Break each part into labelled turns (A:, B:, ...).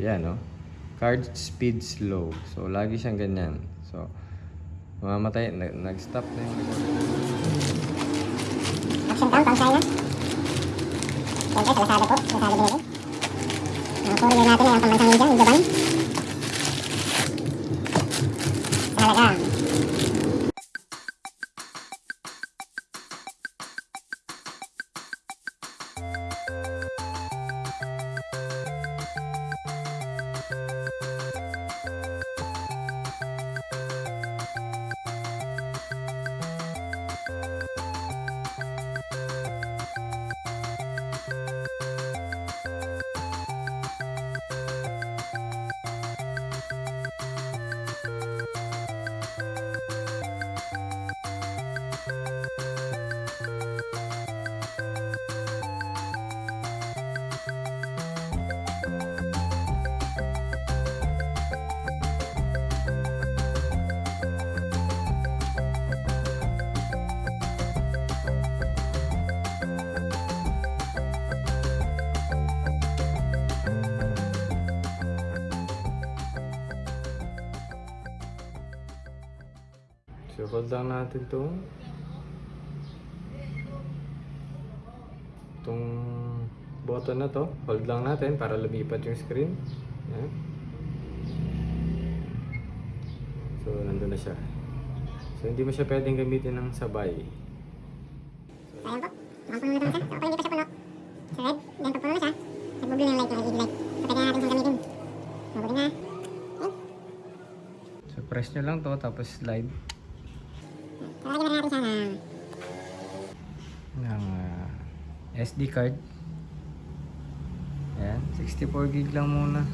A: Yan, no? Card speed slow. So, lagi siyang ganyan. So, mamamatay. Nag- Nag-stop na yung
B: Action cam, pang China. Siyempre, sa Lazada po. Lazada binili. Ang courier natin ay ang pambansang India, Indoban. Talaga.
A: So, hold lang natin itong itong button na to. Hold lang natin para lumipat yung screen. Yan. So, nandun na siya. So, hindi mo siya pwedeng gamitin ng sabay.
B: So, ayan po. Mukhang puno na siya. So, kapag hindi pa siya puno, sa red, then pag puno na siya, nagbublue ng light, yung LED light. So, pwede na natin siyang gamitin. Mabuti na.
A: So, press nyo lang to tapos slide
B: So, lagyan na rin natin siya ng
A: ng ah, SD card. Ayan, 64 gig lang muna.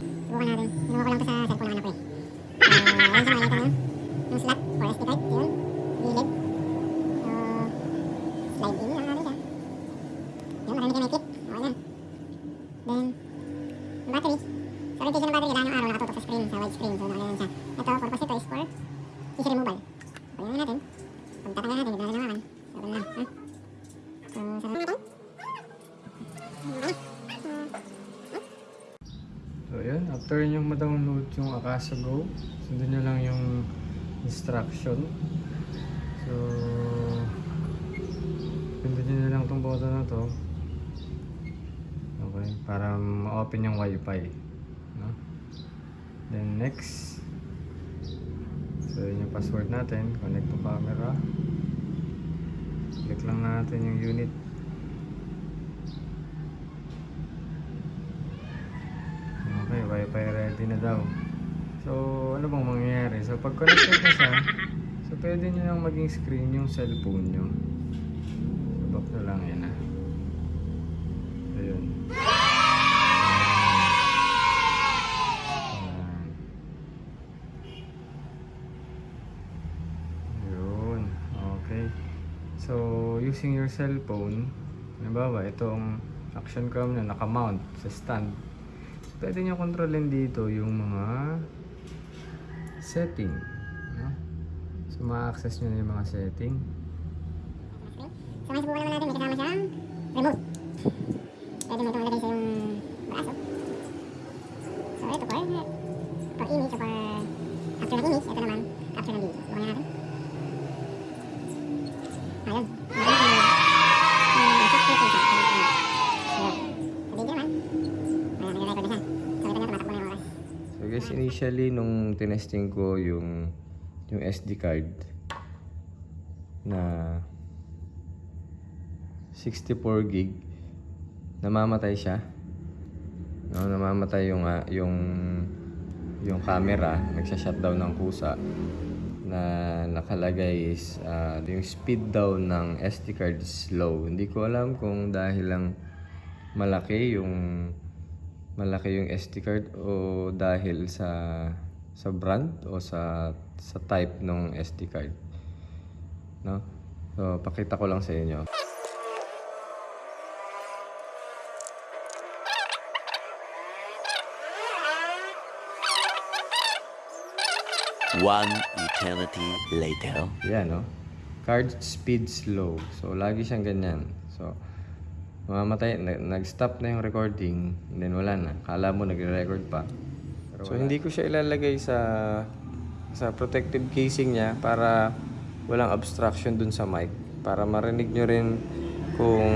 B: Subukan natin. Sinuha ko lang to sa cellphone ng anak ko eh. So, ayan siya makikita nyo. Yung slot for SD card. Yun. Gilid. So, slide in lang natin siya. Yun, marami kayo may clip. Okay na. Then, yung battery. So, orientation ng battery, kailangan yung araw nakatutok sa screen, sa wide screen. So, nakagalan siya. Ito, purpose ito is for CC removal. So, yun natin. Pag tatanggal natin, hindi natin naman. So, ganun lang. Ha? So, sa natin.
A: So, yun. After nyo ma-download yung Akasa Go, sundan nyo lang yung instruction. So, pindutin nyo lang tong button na to. Okay, para ma-open yung wifi. No? Then next, so yun yung password natin. Connect to camera. Click lang natin yung unit. Wifi ready na daw. So, ano bang mangyayari? So, pag connected na siya, so pwede nyo nang maging screen yung cellphone nyo. So, back na lang yan ah. Ayun. Ayun. Okay. So, using your cellphone, halimbawa, itong action cam na nakamount sa stand, pwede nyo kontrolin dito yung mga setting. No? So, ma-access nyo na yung mga setting.
B: So, may subukan naman natin, may kasama remote. Pwede mo itong ilagay sa yung braso. So, ito for, for image, or for capture ng image. Ito naman, capture ng video. Subukan natin. Ayun. Ayun.
A: Initially nung tinesting ko yung yung SD card na 64 gig namamatay siya. No, namamatay yung ah, yung yung camera, nagsha-shutdown ng kusa na nakalagay is ah, yung speed daw ng SD card is slow. Hindi ko alam kung dahil lang malaki yung malaki yung SD card o dahil sa sa brand o sa sa type ng SD card. No? So, pakita ko lang sa inyo.
C: One eternity later.
A: Yan, no? Card speed slow. So, lagi siyang ganyan. So,
D: Namamatay, na- nag-stop na yung recording, and then wala na. Kala mo nagre-record pa. so hindi ko siya ilalagay sa sa protective casing niya para walang obstruction dun sa mic. Para marinig nyo rin kung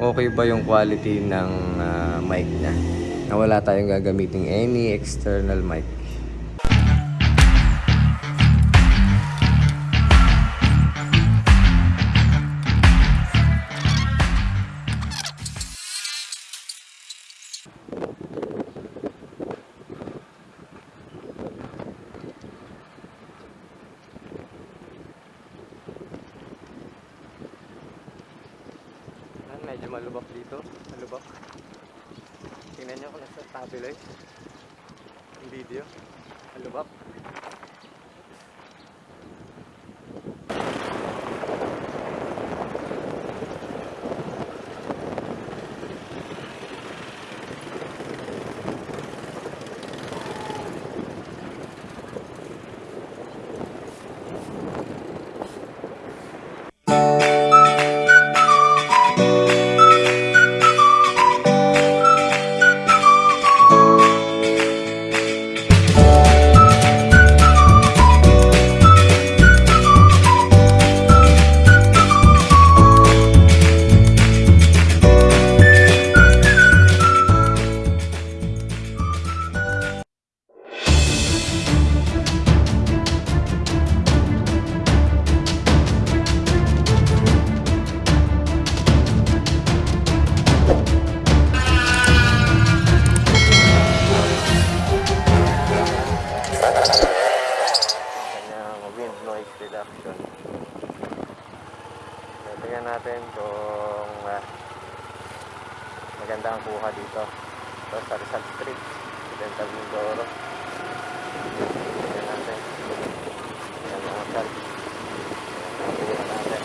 D: okay ba yung quality ng ah, mic niya. Na wala tayong gagamiting any external mic. Malubak dito. Malubak. Tingnan nyo kung nasa tabi lang. Ang video. Malubak. Tingnan natin kung ah, maganda ang kuha dito. Ito sa Rizal Street, Occidental Mindoro. Tingnan natin. Tingnan hotel. Tingnan natin.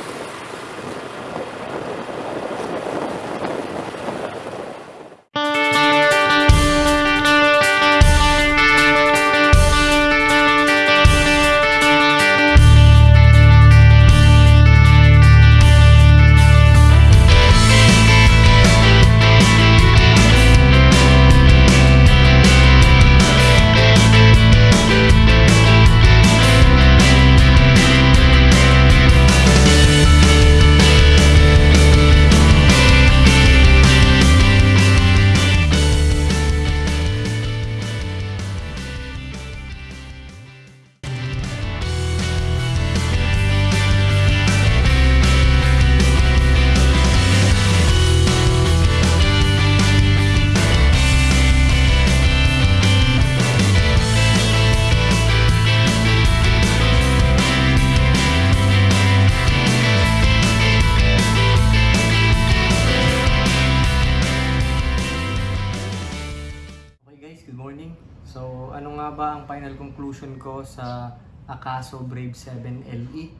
A: Conclusion ko sa Akaso Brave 7 LE?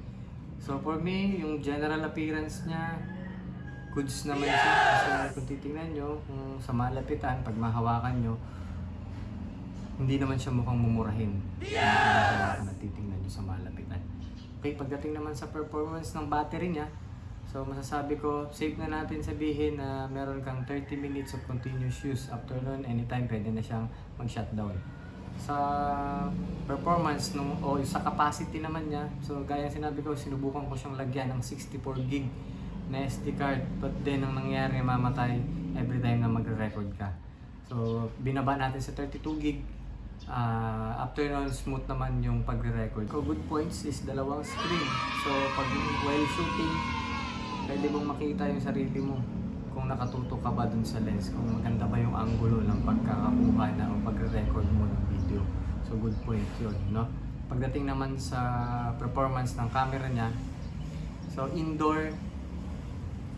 A: So for me, yung general appearance niya, goods naman siya. Kasi kung titingnan nyo, kung sa malapitan, pag mahawakan nyo, hindi naman siya mukhang mumurahin. Kung mahawakan at titingnan nyo sa malapitan. Okay, pagdating naman sa performance ng battery niya, So masasabi ko, safe na natin sabihin na meron kang 30 minutes of continuous use. After nun, anytime pwede na siyang mag-shutdown. Sa performance nung o sa capacity naman niya, so gaya sinabi ko, sinubukan ko siyang lagyan ng 64 gig na SD card. But then ang nangyari, mamatay every time na magre-record ka. So binaba natin sa 32 gig. Ah, after nun, smooth naman yung pagre-record. So good points is dalawang screen. So pag while shooting, pwede mong makita yung sarili mo kung nakatutok ka ba dun sa lens, kung maganda ba yung angulo ng pagkakakuha na o pagre-record mo ng video. So good point yun, no? Pagdating naman sa performance ng camera niya, so indoor,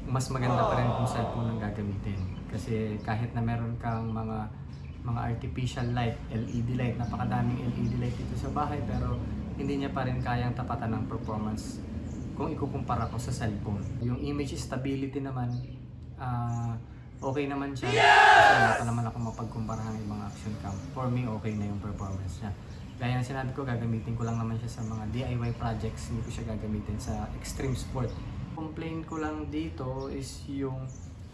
A: mas maganda pa rin kung cellphone ang gagamitin. Kasi kahit na meron kang mga mga artificial light, LED light, napakadaming LED light dito sa bahay pero hindi niya pa rin kayang tapatan ng performance kung ikukumpara ko sa cellphone. Yung image stability naman, ah, okay naman siya. Wala pa naman ako mapagkumpara ng ibang action cam. For me, okay na yung performance niya. Gaya ng sinabi ko, gagamitin ko lang naman siya sa mga DIY projects. Hindi ko siya gagamitin sa extreme sport. Complain ko lang dito is yung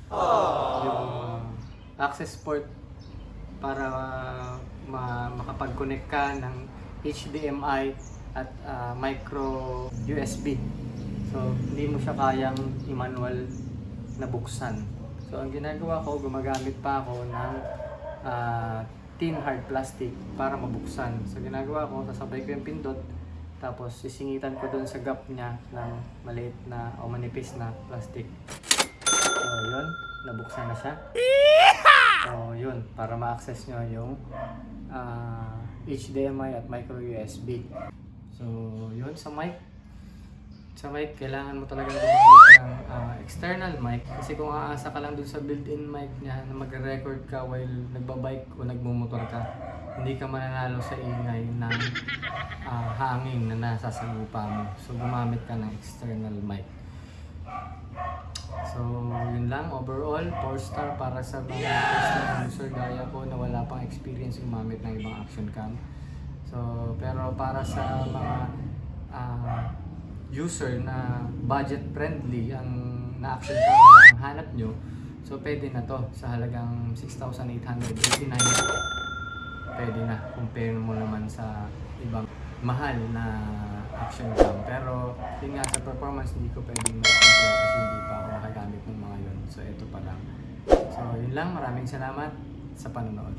A: Yung uh, access port para uh, ma- makapag-connect ka ng HDMI at uh, micro USB. So, hindi mo siya kayang i-manual na buksan. So, ang ginagawa ko, gumagamit pa ako ng ah, tin hard plastic para mabuksan. So, ginagawa ko, sasabay ko yung pindot, tapos sisingitan ko dun sa gap niya ng maliit na o manipis na plastic. So, yun, nabuksan na siya. So, yun, para ma-access nyo yung ah, HDMI at micro USB. So, yun sa mic. Sa mic, kailangan mo talaga ng ah, external mic. Kasi kung aasa ka lang dun sa built-in mic niya na magre-record ka while nagbabike o nagmumotor ka, hindi ka mananalo sa ingay ng ah, hangin na nasa sagupa mo. So, gumamit ka ng external mic. So, yun lang. Overall, 4 star para sa mga first time user gaya ko na wala pang experience gumamit ng ibang action cam. So, pero para sa mga ah, user na budget friendly ang na action camera ang hanap nyo, so pwede na to sa halagang 6,889. Pwede na. Compare mo naman sa ibang mahal na action cam. Pero yun nga sa performance hindi ko pwedeng kasi hindi pa ako nakagamit ng mga yun. So ito pa lang. So yun lang. Maraming salamat sa panonood.